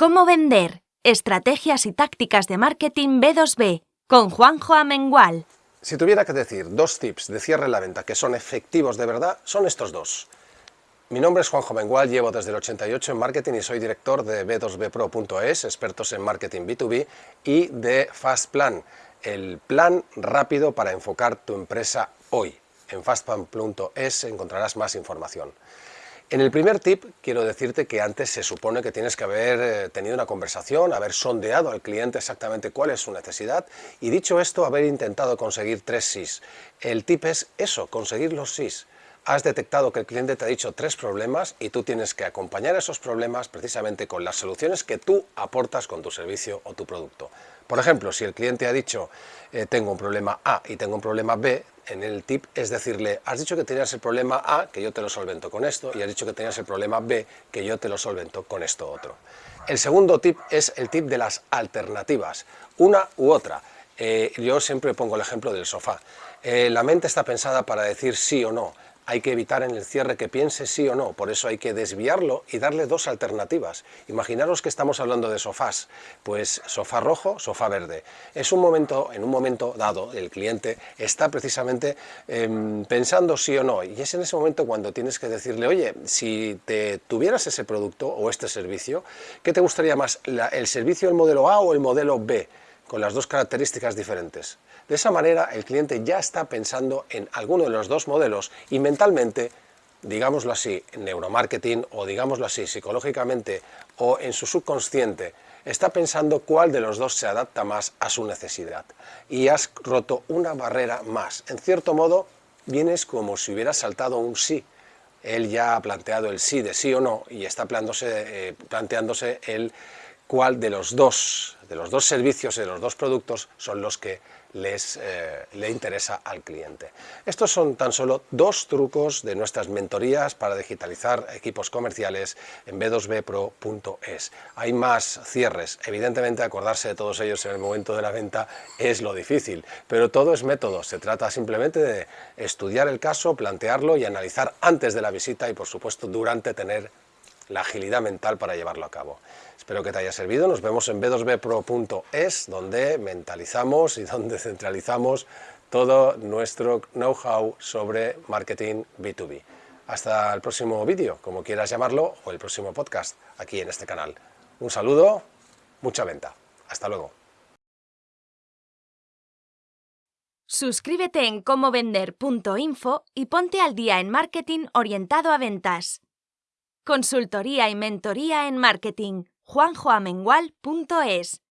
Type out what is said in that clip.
¿Cómo vender? Estrategias y tácticas de marketing B2B con Juanjo Amengual. Si tuviera que decir dos tips de cierre en la venta que son efectivos de verdad, son estos dos. Mi nombre es Juanjo Amengual, llevo desde el 88 en marketing y soy director de b2bpro.es, expertos en marketing B2B, y de Fastplan, el plan rápido para enfocar tu empresa hoy. En fastplan.es encontrarás más información. En el primer tip quiero decirte que antes se supone que tienes que haber eh, tenido una conversación, haber sondeado al cliente exactamente cuál es su necesidad y dicho esto, haber intentado conseguir tres sís. El tip es eso, conseguir los sís. Has detectado que el cliente te ha dicho tres problemas y tú tienes que acompañar esos problemas precisamente con las soluciones que tú aportas con tu servicio o tu producto. Por ejemplo, si el cliente ha dicho eh, tengo un problema A y tengo un problema B, en el tip es decirle, has dicho que tenías el problema A, que yo te lo solvento con esto, y has dicho que tenías el problema B, que yo te lo solvento con esto otro. El segundo tip es el tip de las alternativas, una u otra. Eh, yo siempre pongo el ejemplo del sofá. Eh, la mente está pensada para decir sí o no, hay que evitar en el cierre que piense sí o no, por eso hay que desviarlo y darle dos alternativas. Imaginaros que estamos hablando de sofás, pues sofá rojo, sofá verde. Es un momento, en un momento dado, el cliente está precisamente em, pensando sí o no, y es en ese momento cuando tienes que decirle, oye, si te tuvieras ese producto o este servicio, ¿qué te gustaría más, el servicio del modelo A o el modelo B? Con las dos características diferentes. De esa manera el cliente ya está pensando en alguno de los dos modelos y mentalmente, digámoslo así, neuromarketing o digámoslo así, psicológicamente o en su subconsciente, está pensando cuál de los dos se adapta más a su necesidad. Y has roto una barrera más. En cierto modo, vienes como si hubieras saltado un sí. Él ya ha planteado el sí de sí o no y está planteándose, eh, planteándose el cuál de los dos, de los dos servicios y de los dos productos son los que les, eh, le interesa al cliente. Estos son tan solo dos trucos de nuestras mentorías para digitalizar equipos comerciales en b2bpro.es. Hay más cierres, evidentemente acordarse de todos ellos en el momento de la venta es lo difícil, pero todo es método, se trata simplemente de estudiar el caso, plantearlo y analizar antes de la visita y por supuesto durante tener la agilidad mental para llevarlo a cabo. Espero que te haya servido, nos vemos en b2bpro.es, donde mentalizamos y donde centralizamos todo nuestro know-how sobre marketing B2B. Hasta el próximo vídeo, como quieras llamarlo, o el próximo podcast, aquí en este canal. Un saludo, mucha venta. Hasta luego. Suscríbete en comovender.info y ponte al día en marketing orientado a ventas. Consultoría y mentoría en marketing. juanjoamengual.es